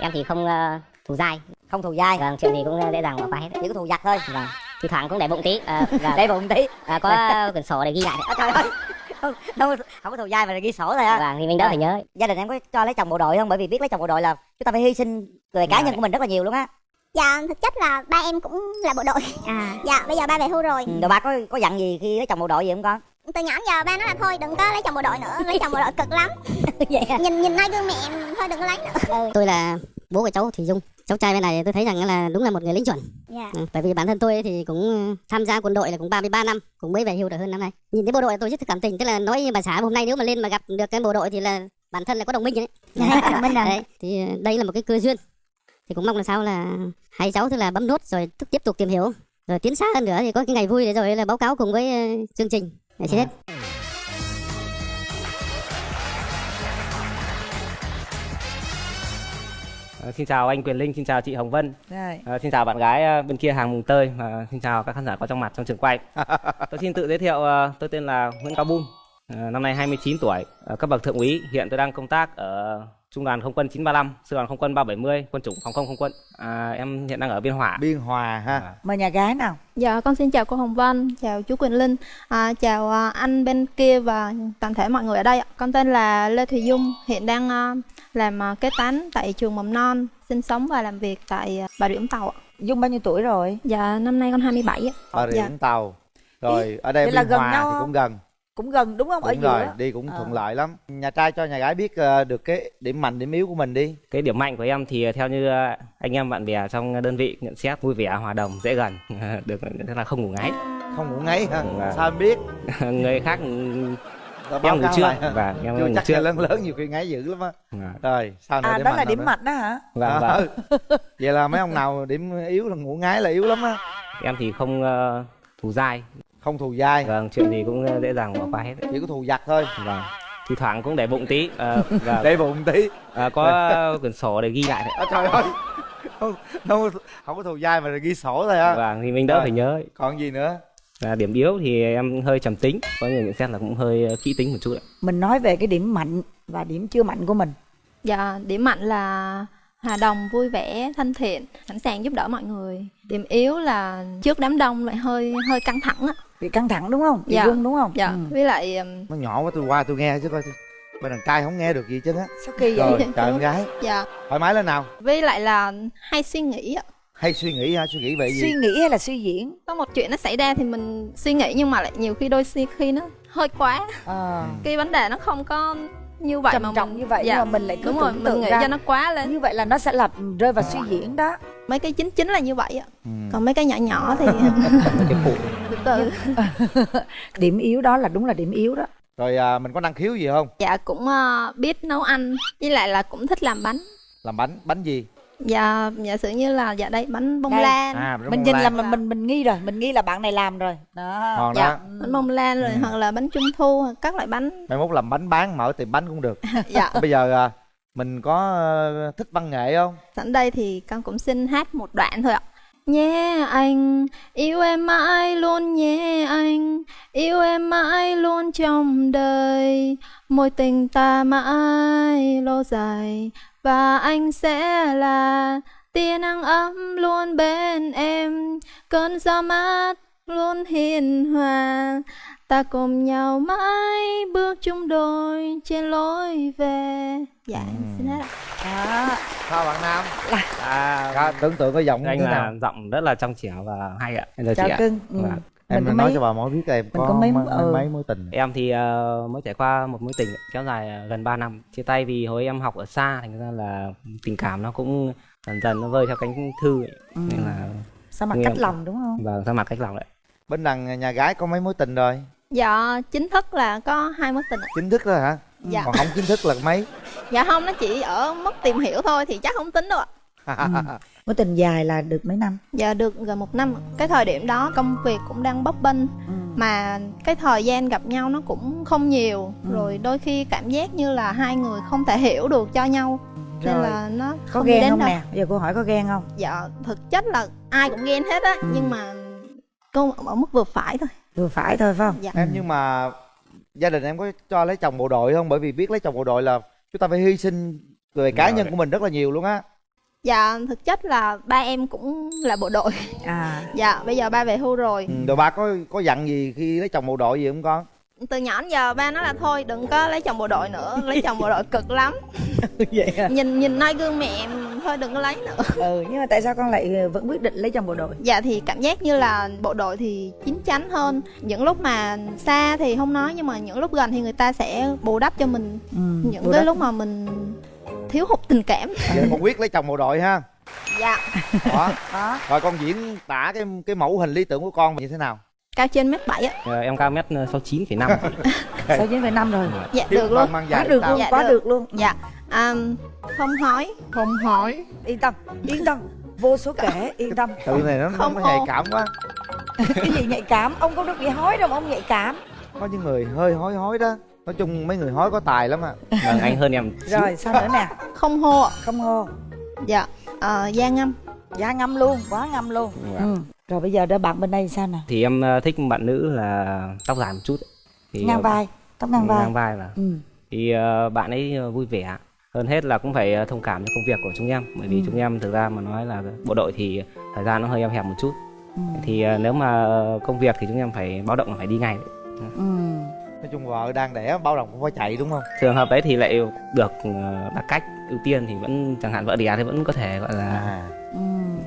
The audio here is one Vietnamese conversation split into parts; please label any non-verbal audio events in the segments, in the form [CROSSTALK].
em thì không uh, thù dai. Không thù dai. Vâng chuyện gì cũng dễ dàng bỏ qua hết. Chỉ có thù giặc thôi. Vâng. Thi thoảng cũng để bụng tí uh, [LAUGHS] để bụng tí. Uh, có quyển sổ để ghi lại. À, [LAUGHS] trời ơi. Không, không, không có thù dai mà ghi sổ thôi á. Vâng thì mình đỡ phải nhớ. Gia đình em có cho lấy chồng bộ đội không? Bởi vì biết lấy chồng bộ đội là chúng ta phải hy sinh về cá Dạ. nhân của mình rất là nhiều luôn á. Dạ thực chất là ba em cũng là bộ đội. À. Dạ bây giờ ba về hưu rồi. Rồi ba có có dặn gì khi lấy chồng bộ đội gì không con Từ nhỏ giờ ba nói là thôi đừng có lấy chồng bộ đội nữa Lấy chồng bộ đội cực lắm. [LAUGHS] Vậy à? Nhìn nhìn nơi gương mẹ thôi đừng có lấy nữa. Tôi là bố của cháu Thủy Dung. Cháu trai bên này tôi thấy rằng là đúng là một người lính chuẩn. Dạ. Ừ, bởi vì bản thân tôi thì cũng tham gia quân đội là cũng 33 năm cũng mới về hưu được hơn năm nay. Nhìn thấy bộ đội tôi rất cảm tình tức là nói bà xã hôm nay nếu mà lên mà gặp được cái bộ đội thì là bản thân là có đồng minh đấy [LAUGHS] Dạ mình rồi. Đấy thì đây là một cái cơ duyên. Thì cũng mong là sao là hai cháu tức là bấm nốt rồi tiếp tục tìm hiểu rồi tiến xa hơn nữa thì có cái ngày vui để rồi là báo cáo cùng với ờ, chương trình để xin hết Ờ, xin chào anh Quyền Linh, xin chào chị Hồng Vân, Ờ, xin chào bạn gái ờ, bên kia hàng mùng tơi và xin chào các khán giả có trong mặt trong trường quay. [LAUGHS] tôi xin tự giới thiệu, ờ, tôi tên là Nguyễn Cao Bum, năm nay 29 tuổi, ờ, cấp bậc thượng úy. Hiện tôi đang công tác ở Trung đoàn Không quân 935, Sư đoàn Không quân 370, quân chủng phòng không không quân. À, em hiện đang ở Biên Hòa. biên hòa ha À, mời nhà gái nào Dạ, con xin chào cô Hồng Vân, chào chú Quỳnh Linh, à, chào à, anh bên kia và toàn thể mọi người ở đây. ạ. Con tên là Lê Thùy Dung, hiện đang à, làm à, kế toán tại trường mầm non, sinh sống và làm việc tại Bà Rịa Vũng Tàu. ạ. dung bao nhiêu tuổi rồi Dạ, năm nay con 27 ạ. bà rịa Dạ. vũng tàu rồi ở đây vậy là biên gần hòa nhau thì cũng gần cũng gần đúng không? Ở đúng giữa. rồi đi cũng Ờ. thuận lợi lắm. Nhà trai cho nhà gái biết ờ, được cái điểm mạnh điểm yếu của mình đi. Cái điểm mạnh của em thì theo như ờ, anh em bạn bè trong đơn vị nhận xét vui vẻ, hòa đồng, dễ gần, [LAUGHS] được tức là không ngủ ngáy. không ngủ ngáy hả? Vâng. sao em biết? [LAUGHS] Người khác báo em ngủ trước. và em chưa ngủ chắc trước. lớn lớn nhiều khi ngáy dữ lắm á. Vâng. rồi sao nữa? À điểm đó mạnh là điểm mạnh đó hả? Vâng, Ờ, vâng. vậy là mấy ông nào điểm yếu là ngủ ngáy là yếu lắm á. Em thì không ờ, thù dai không thù dai. Vâng chuyện gì cũng dễ dàng bỏ qua hết. Chỉ có thù giặc thôi. Vâng. Thi thoảng cũng để bụng tí. Ờ, [LAUGHS] và để bụng tí. Ờ, có [LAUGHS] quyển sổ để ghi lại đấy. à, trời ơi. Không, không, không có thù dai mà ghi sổ thôi á vâng thì mình đỡ Rồi. phải nhớ. Còn gì nữa? Và điểm yếu thì em hơi trầm tính. Có người nhận xét là cũng hơi ờ, kỹ tính một chút ạ. mình nói về cái điểm mạnh và điểm chưa mạnh của mình. Dạ, điểm mạnh là hòa đồng, vui vẻ, thân thiện, sẵn sàng giúp đỡ mọi người. Điểm yếu là trước đám đông lại hơi hơi căng thẳng ạ. bị căng thẳng đúng không? Bị Dạ. run đúng không? Dạ, ừ. với lại nó nhỏ quá tôi qua tôi nghe chứ coi bên đàn trai không nghe được gì chứ á. Sao kỳ vậy? Rồi trời em gái. Dạ, thoải mái lên nào. Với lại là hay suy nghĩ ạ. hay suy nghĩ ha suy nghĩ về gì? Suy nghĩ hay là suy diễn? Có một chuyện nó xảy ra thì mình suy nghĩ nhưng mà lại nhiều khi đôi khi khi nó hơi quá. Ờ, cái vấn đề nó không có như vậy trầm mà trọng mình- như vậy dạ, nhưng mà mình lại cứ đúng rồi tưởng mình tượng nghĩ ra cho nó quá lên. như vậy là nó sẽ là rơi vào suy diễn đó. Mấy cái chính chính là như vậy ạ Ừ. còn mấy cái nhỏ nhỏ thì [LAUGHS] cái phụ. Từ từ. [LAUGHS] Điểm yếu đó là đúng là điểm yếu đó. Rồi à, mình có năng khiếu gì không? Dạ cũng ờ, biết nấu ăn với lại là cũng thích làm bánh. Làm bánh bánh gì dạ giả sử như là dạ đây bánh bông Đây. lan. À mình nhìn là mình mình mình nghi rồi mình nghi là bạn này làm rồi. Đó. Ngon dạ đó. bánh bông lan rồi Ừ. hoặc là bánh trung thu hoặc các loại bánh. Mai mốt làm bánh bán mở tiệm bánh cũng được. [LAUGHS] Dạ. Bây giờ à, mình có ờ, thích văn nghệ không? Sẵn đây thì con cũng xin hát một đoạn thôi ạ. Nhé anh, yêu em mãi luôn nhé anh Yêu em mãi luôn trong đời Mối tình ta mãi lâu dài Và anh sẽ là tia nắng ấm luôn bên em. Cơn gió mát luôn hiền hòa Ta cùng nhau mãi bước chung đôi trên lối về. Dạ, em xin hết ạ. Đó. Sao bạn nam? À, [LAUGHS] à, tưởng tượng cái giọng như anh là nào giọng rất là trong trẻo và hay ạ. Chào chị chào ạ. Cưng ừ. Vâng. em mình có nói mấy cho bà mối biết em có, có mấy- mấy, ừ. mấy mối tình em thì ờ, mới trải qua một mối tình kéo dài ờ, gần 3 năm chia tay vì hồi em học ở xa thành ra là tình cảm nó cũng dần dần nó vơi theo cánh thư ấy. Ừ. nên là sao mặt cách lòng đúng không và sao mặt cách lòng đấy bên đằng nhà gái có mấy mối tình rồi Dạ chính thức là có hai mối tình chính thức rồi hả Dạ. còn không chính thức là mấy Dạ không nó chỉ ở mức tìm hiểu thôi thì chắc không tính đâu ạ. Mối tình dài là được mấy năm Dạ được gần một năm. Cái thời điểm đó công việc cũng đang bấp bênh ừ. mà cái thời gian gặp nhau nó cũng không nhiều Ừ. rồi đôi khi cảm giác như là hai người không thể hiểu được cho nhau nên Rồi. là nó có không ghen đến không đâu. nè bây giờ cô hỏi có ghen không Dạ thực chất là ai cũng ghen hết á Ừ. nhưng mà cô ở mức vừa phải thôi. vừa phải thôi phải không Dạ. em nhưng mà gia đình em có cho lấy chồng bộ đội không bởi vì biết lấy chồng bộ đội là chúng ta phải hy sinh về cá Rồi. nhân của mình rất là nhiều luôn á Dạ, thực chất là ba em cũng là bộ đội. à [LAUGHS] Dạ, bây giờ ba về hưu rồi. ừ, rồi ba có có dặn gì khi lấy chồng bộ đội gì không con Từ nhỏ đến giờ ba nói là thôi đừng có lấy chồng bộ đội nữa, lấy chồng bộ đội cực lắm. [LAUGHS] vậy à Nhìn nhìn noi gương mẹ em thôi đừng có lấy nữa. ừ nhưng mà tại sao con lại vẫn quyết định lấy chồng bộ đội Dạ thì cảm giác như là bộ đội thì chín chắn hơn. Những lúc mà xa thì không nói nhưng mà những lúc gần thì người ta sẽ bù đắp cho mình ừ, những cái đội. lúc mà mình thiếu hụt tình cảm. vậy con quyết lấy chồng bộ đội ha. Dạ, đó đó rồi con diễn tả cái cái mẫu hình lý tưởng của con như thế nào? Cao trên mét bảy á. Ờ, em cao mét sáu chín phẩy năm. [LAUGHS] Sáu chín phẩy năm rồi. Dạ được luôn. quá được luôn Dạ, quá được. được luôn. Dạ, à, không hỏi. không hỏi yên tâm. Yên tâm. Vô số kể yên tâm. Tự này nó Không nó nhạy cảm quá. Cái gì nhạy cảm? Ông không được bị hói đâu mà ông nhạy cảm. Có những người hơi hói hói đó nói chung mấy người hói có tài lắm à vâng anh hơn em rồi sao nữa nè Không hô ạ. không hô Dạ, à, da ngâm. da ngâm luôn quá ngâm luôn Vâng. ừ. rồi bây giờ đó bạn bên đây sao nè thì em ờ, thích bạn nữ là tóc dài một chút thì ngang ờ, vai tóc ngang vai ngang vai và ừ. thì ờ, bạn ấy ờ, vui vẻ hơn hết là cũng phải ờ, thông cảm cho công việc của chúng em bởi vì Ừ. chúng em thực ra mà nói là bộ đội thì thời gian nó hơi eo hẹp một chút Ừ. thì ờ, nếu mà ờ, công việc thì chúng em phải báo động là phải đi ngay Ừ. nói chung vợ đang đẻ bao đồng cũng phải chạy đúng không? Trường hợp đấy thì lại được ờ, đặc cách ưu tiên thì vẫn chẳng hạn vợ đẻ thì vẫn có thể gọi là à.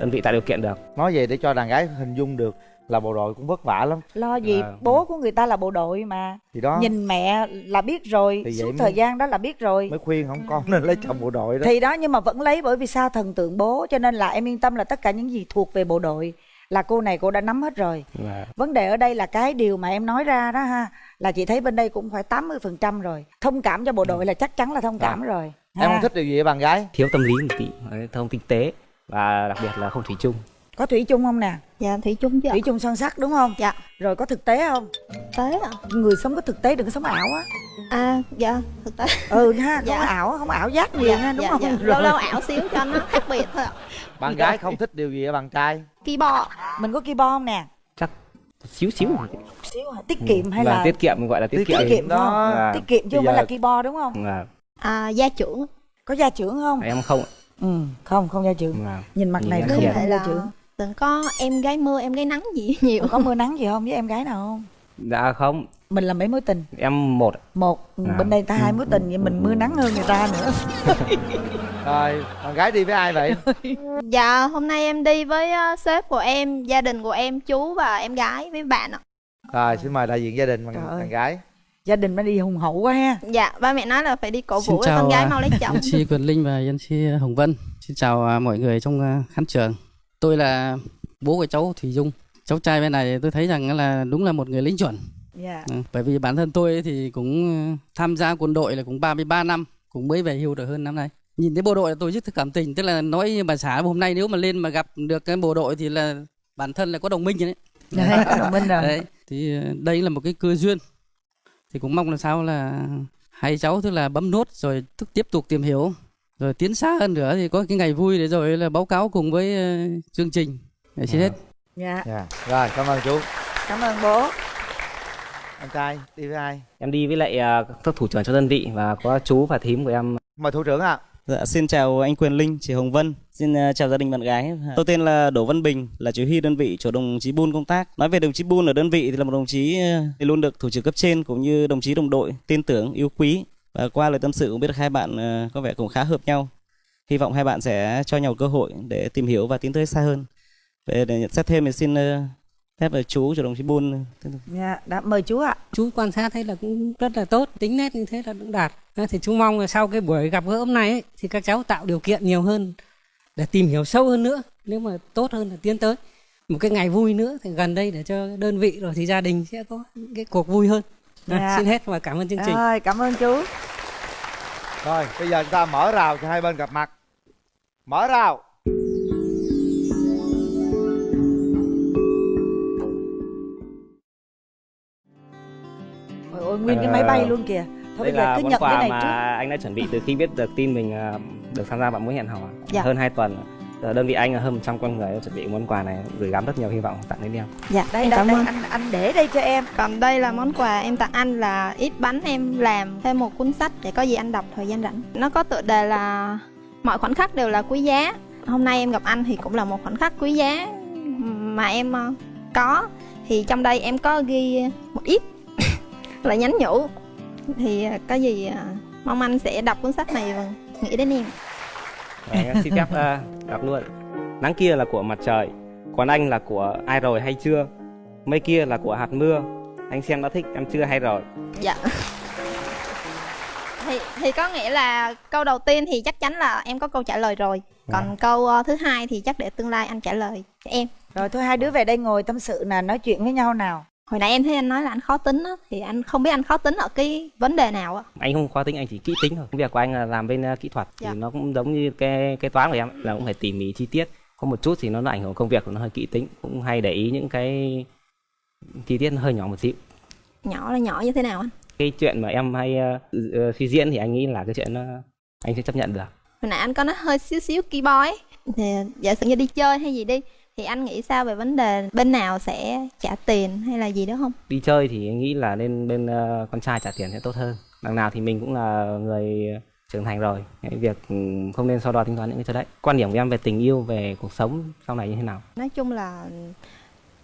đơn vị tạo điều kiện được. Nói về để cho đàn gái hình dung được là bộ đội cũng vất vả lắm. Lo gì? Vâng. bố của người ta là bộ đội mà. Thì đó. Nhìn mẹ là biết rồi Thì suốt mới- thời gian đó là biết rồi. mới khuyên không con nên lấy chồng bộ đội đó. Thì đó nhưng mà vẫn lấy bởi vì sao thần tượng bố cho nên là em yên tâm là tất cả những gì thuộc về bộ đội là cô này cô đã nắm hết rồi. Và vấn đề ở đây là cái điều mà em nói ra đó ha là chị thấy bên đây cũng phải 80% rồi. Thông cảm cho bộ đội là chắc chắn là thông cảm rồi em ha. không thích điều gì ở bạn gái. Thiếu tâm lý một tí đấy, thông tinh tế và đặc biệt là không thủy chung có thủy chung không nè Dạ, thủy chung chứ thủy chung son sắt đúng không Dạ. rồi có thực tế không Tế ạ. người sống có thực tế đừng có sống ảo á À, dạ, thực tế. ừ ha [LAUGHS] không Dạ. ảo không ảo giác nhiều ha đúng dạ, không dạ. Lâu lâu ảo xíu cho nó khác biệt thôi ạ. bạn gái không thích điều gì ở bạn trai Keyboard. mình có keyboard không nè chắc xíu xíu xíu hả? tiết kiệm hay là Ừ. tiết kiệm gọi là tiết, Tiết kiệm tiết kiệm đó. đúng không Và- tiết kiệm chứ không phải là giờ- keyboard đúng không và À, gia trưởng. có gia trưởng không em không ạ. ừ không không gia trưởng Và nhìn mặt Nhìn này không hiền. không gia trưởng đừng có em gái mưa, em gái nắng gì [LAUGHS] nhiều. có mưa nắng gì không với em gái nào không dạ không mình là mấy mối tình em một một À. bên đây ta hai mối tình vậy mình mưa nắng hơn người ta nữa [LAUGHS] rồi bạn gái đi với ai vậy [LAUGHS] Dạ, hôm nay em đi với ờ, sếp của em, gia đình của em, chú và em gái với bạn ạ. rồi xin mời đại diện gia đình bạn, Trời bạn gái gia đình mới đi hùng hậu quá ha Dạ, ba mẹ nói là phải đi cổ vũ cho con chào, gái à, mau lấy chồng. Chi Quyền Linh và Yến Chi Hồng Vân. Xin chào à, mọi người trong à, khán trường. Tôi là bố của cháu Thủy Dung. Cháu trai bên này tôi thấy rằng là đúng là một người lính chuẩn. dạ Ừ, Bởi vì bản thân tôi thì cũng à, tham gia quân đội là cũng 33 năm, cũng mới về hưu được hơn năm nay. Nhìn thấy bộ đội là tôi rất cảm tình, tức là nói như bà xã hôm nay nếu mà lên mà gặp được cái bộ đội thì là bản thân là có đồng minh rồi đấy. đấy có đồng minh rồi Đấy, thì ờ, đây là một cái cơ duyên. Thì cũng mong làm sao là hai cháu tức là bấm nốt rồi tiếp tục tìm hiểu rồi tiến xa hơn nữa thì có cái ngày vui để rồi là báo cáo cùng với ờ, chương trình. Để xin hết. dạ dạ rồi cảm ơn chú cảm ơn bố anh trai đi với ai em đi với lại à, các thủ trưởng cho đơn vị và có chú và thím của em mời thủ trưởng ạ Dạ, xin chào anh Quyền Linh, chị Hồng Vân. Xin ờ, chào gia đình bạn gái. Tôi tên là Đỗ Văn Bình, là chỉ huy đơn vị chỗ đồng chí Bun công tác. Nói về đồng chí Bun ở đơn vị thì là một đồng chí ờ, thì luôn được thủ trưởng cấp trên cũng như đồng chí đồng đội tin tưởng, yêu quý. Và qua lời tâm sự cũng biết được hai bạn ờ, có vẻ cũng khá hợp nhau. Hy vọng hai bạn sẽ cho nhau cơ hội để tìm hiểu và tiến tới xa hơn. Về để nhận xét thêm thì xin ờ, phép là chú cho đồng chí Bun. Dạ đã mời chú ạ. Chú quan sát thấy là cũng rất là tốt tính nét như thế là cũng đạt. Thế thì chú mong là sau cái buổi gặp gỡ hôm nay ấy, thì các cháu tạo điều kiện nhiều hơn để tìm hiểu sâu hơn nữa. Nếu mà tốt hơn là tiến tới. Một cái ngày vui nữa thì gần đây để cho đơn vị rồi thì gia đình sẽ có những cái cuộc vui hơn Dạ. [LAUGHS] xin hết và cảm ơn chương trình. Rồi cảm ơn chú. Rồi bây giờ chúng ta mở rào cho hai bên gặp mặt. Mở rào. Ôi, ôi nguyên cái Ờ, máy bay luôn kìa. Thôi đây bây giờ là cứ món nhận cái quà này mà trước. anh đã chuẩn bị từ khi biết được tin mình à, được tham gia bạn mối hẹn hò. Dạ. hơn 2 tuần đơn vị anh là hơn 100 con người em chuẩn bị món quà này gửi gắm rất nhiều hy vọng tặng đến em. Dạ, đây em đây, cảm đây ơn. anh anh để đây cho em. Còn đây là món quà em tặng anh là ít bánh em làm thêm một cuốn sách để có gì anh đọc thời gian rảnh. Nó có tựa đề là mọi khoảnh khắc đều là quý giá hôm nay em gặp anh thì cũng là một khoảnh khắc quý giá mà em ờ, có. Thì trong đây em có ghi một ít [LAUGHS] là nhắn nhủ. Thì ờ, có gì ờ, mong anh sẽ đọc cuốn sách này và nghĩ đến em Đấy, [LAUGHS] xin phép ờ, đọc luôn. Nắng kia là của mặt trời còn anh là của ai rồi hay chưa? Mây kia là của hạt mưa. Anh xem đã thích em chưa hay rồi? Dạ. Thì thì có nghĩa là câu đầu tiên thì chắc chắn là em có câu trả lời rồi. Còn câu ờ, thứ hai thì chắc để tương lai anh trả lời cho em. Rồi thôi hai đứa về đây ngồi tâm sự nè nói chuyện với nhau nào hồi nãy em thấy anh nói là anh khó tính á thì anh không biết anh khó tính ở cái vấn đề nào á. Anh không khó tính anh chỉ kỹ tính thôi. Công việc của anh là làm bên ờ, kỹ thuật Dạ. thì nó cũng giống như cái cái toán của em là cũng phải tỉ mỉ chi tiết. Có một chút thì nó, ảnh hưởng công việc của nó hơi kỹ tính cũng hay để ý những cái chi tiết nó hơi nhỏ một xíu. Nhỏ là nhỏ như thế nào anh? Cái chuyện mà em hay ờ, ờ, suy diễn thì anh nghĩ là cái chuyện nó anh sẽ chấp nhận được. Hồi nãy anh có nói hơi xíu xíu key boy ấy. thì giả sử như đi chơi hay gì đi thì anh nghĩ sao về vấn đề bên nào sẽ trả tiền hay là gì đó không? Đi chơi thì anh nghĩ là nên bên ờ, con trai trả tiền sẽ tốt hơn. Đằng nào thì mình cũng là người trưởng thành rồi. Cái việc ừ, không nên so đo tính toán những cái chỗ đấy. Quan điểm của em về tình yêu về cuộc sống sau này như thế nào? Nói chung là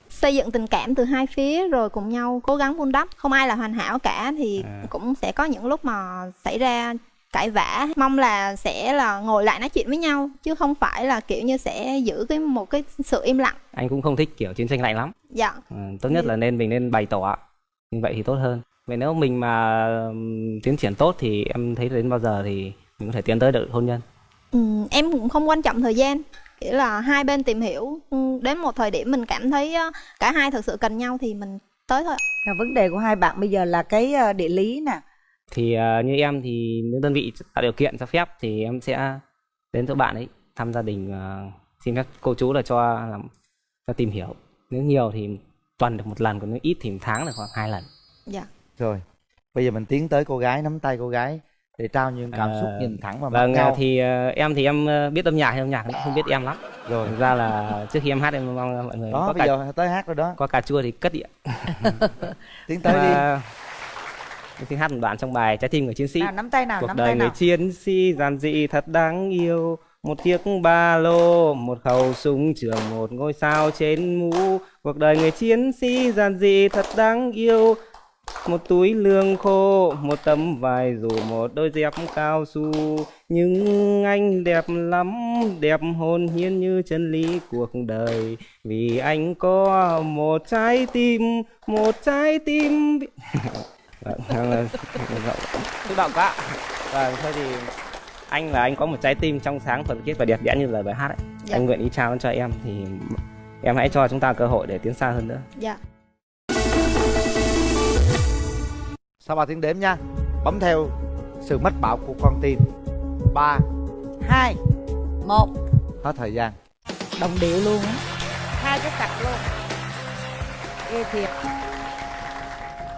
xây dựng tình cảm từ hai phía rồi cùng nhau cố gắng vun đắp. Không ai là hoàn hảo cả thì À. cũng sẽ có những lúc mà xảy ra cãi vã. Mong là sẽ là ngồi lại nói chuyện với nhau chứ không phải là kiểu như sẽ giữ cái một cái sự im lặng. Anh cũng không thích kiểu chiến tranh lạnh lắm. Dạ. Ừ, tốt nhất là nên mình nên bày tỏ như vậy thì tốt hơn. Vậy nếu mình mà tiến triển tốt thì em thấy đến bao giờ thì mình có thể tiến tới được hôn nhân? Ừ, em cũng không quan trọng thời gian. Nghĩa là hai bên tìm hiểu ừ, đến một thời điểm mình cảm thấy cả hai thực sự cần nhau thì mình tới thôi vấn đề của hai bạn bây giờ là cái ờ, địa lý nè thì ờ, như em thì nếu đơn vị tạo điều kiện cho phép thì em sẽ đến chỗ bạn ấy thăm gia đình ờ, xin phép cô chú là cho làm cho tìm hiểu. Nếu nhiều thì tuần được một lần còn nếu ít thì một tháng được khoảng hai lần. Dạ. Rồi bây giờ mình tiến tới cô gái nắm tay cô gái để trao những cảm xúc Ờ, nhìn thẳng vào mặt vâng nhau. thì ờ, em thì em ờ, biết âm nhạc hay âm nhạc cũng không biết em lắm. Rồi. Thực ra là trước khi em hát em mong mọi người đó có bây cả giờ tới hát rồi đó. có cà chua thì cất điện. [LAUGHS] Tiến tới đi Xin hát một đoạn trong bài trái tim người chiến sĩ. Nào nắm tay nào cuộc nắm đời tay người nào. chiến sĩ giản dị thật đáng yêu. Một chiếc ba lô một khẩu súng trường một ngôi sao trên mũ. Cuộc đời người chiến sĩ giản dị thật đáng yêu. Một túi lương khô một tấm vải dù một đôi dép cao su. Nhưng anh đẹp lắm đẹp hồn nhiên như chân lý cuộc đời. Vì anh có một trái tim một trái tim [LAUGHS] vâng, xúc động quá. Vâng thôi thì anh là anh có một trái tim trong sáng thuần khiết và đẹp đẽ như lời bài hát ấy. Dạ. anh nguyện ý trao cho em thì em hãy cho chúng ta cơ hội để tiến xa hơn nữa. Dạ. Sau ba tiếng đếm nha? Bấm theo sự mách bảo của con tim. Ba hai một. Hết thời gian. Đồng điệu luôn á. Hai cái cặp luôn. Ghê thiệt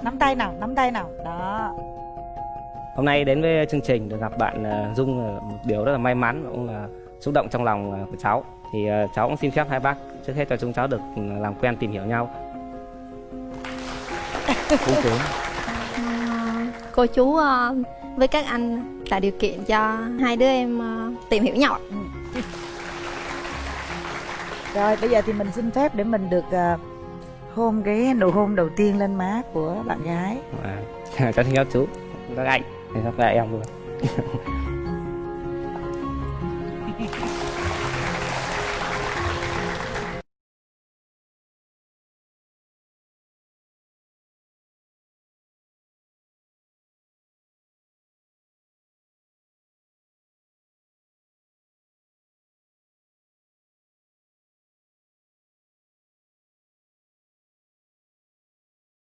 nắm tay nào nắm tay nào. Đó. Hôm nay đến với chương trình được gặp bạn ờ, Dung là một điều rất là may mắn và cũng là xúc động trong lòng ờ, của cháu. Thì ờ, cháu cũng xin phép hai bác trước hết cho chúng cháu được ừ, làm quen tìm hiểu nhau. [LAUGHS] Ờ, cô chú ờ, với các anh tạo điều kiện cho hai đứa em ờ, tìm hiểu nhau ạ. rồi bây giờ thì mình xin phép để mình được ờ, hôn cái nụ hôn đầu tiên lên má của bạn gái. À, cháu xin chào chú. Các anh. Thì các em luôn